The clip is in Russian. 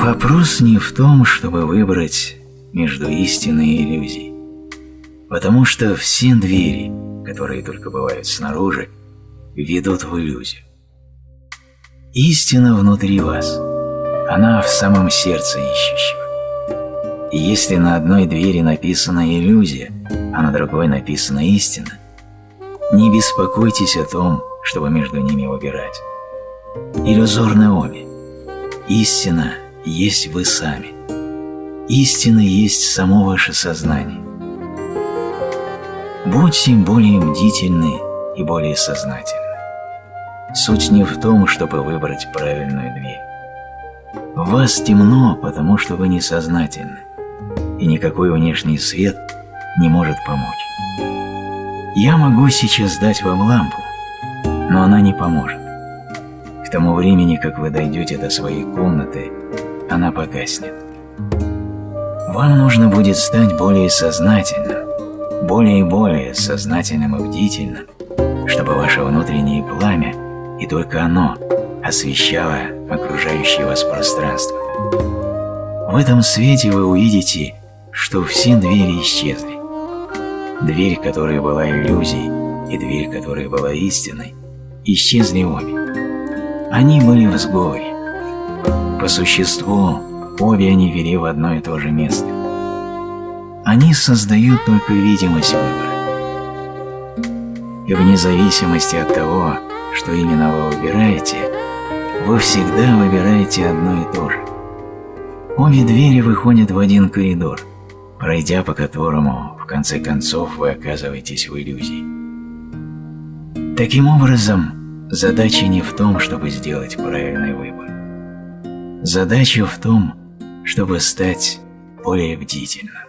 Вопрос не в том, чтобы выбрать между истиной и иллюзией, потому что все двери, которые только бывают снаружи, ведут в иллюзию. Истина внутри вас, она в самом сердце ищущего. И если на одной двери написана иллюзия, а на другой написана истина, не беспокойтесь о том, чтобы между ними выбирать. Иллюзорны обе. Истина есть вы сами. Истина есть само ваше сознание. Будьте более бдительны и более сознательны. Суть не в том, чтобы выбрать правильную дверь. В вас темно, потому что вы несознательны, и никакой внешний свет не может помочь. Я могу сейчас дать вам лампу, но она не поможет. К тому времени, как вы дойдете до своей комнаты, она погаснет. Вам нужно будет стать более сознательным, более и более сознательным и бдительным, чтобы ваше внутреннее пламя, и только оно, освещало окружающее вас пространство. В этом свете вы увидите, что все двери исчезли. Дверь, которая была иллюзией, и дверь, которая была истиной, исчезли обе. Они были в сговоре. По существу, обе они вели в одно и то же место. Они создают только видимость выбора. И вне зависимости от того, что именно вы выбираете, вы всегда выбираете одно и то же. Обе двери выходят в один коридор, пройдя по которому, в конце концов, вы оказываетесь в иллюзии. Таким образом, задача не в том, чтобы сделать правильный выбор. Задача в том, чтобы стать более бдительным.